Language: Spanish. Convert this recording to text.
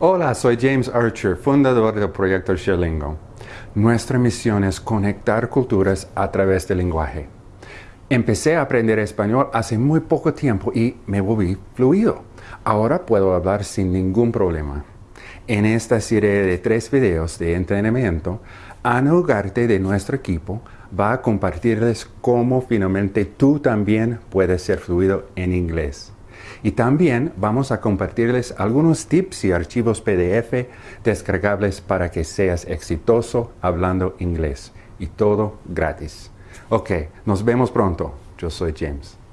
Hola, soy James Archer, fundador del proyecto Sherlingo. Nuestra misión es conectar culturas a través del lenguaje. Empecé a aprender español hace muy poco tiempo y me volví fluido. Ahora puedo hablar sin ningún problema. En esta serie de tres videos de entrenamiento, Ana Ugarte de nuestro equipo va a compartirles cómo finalmente tú también puedes ser fluido en inglés. Y también vamos a compartirles algunos tips y archivos PDF descargables para que seas exitoso hablando inglés. Y todo gratis. Ok, nos vemos pronto. Yo soy James.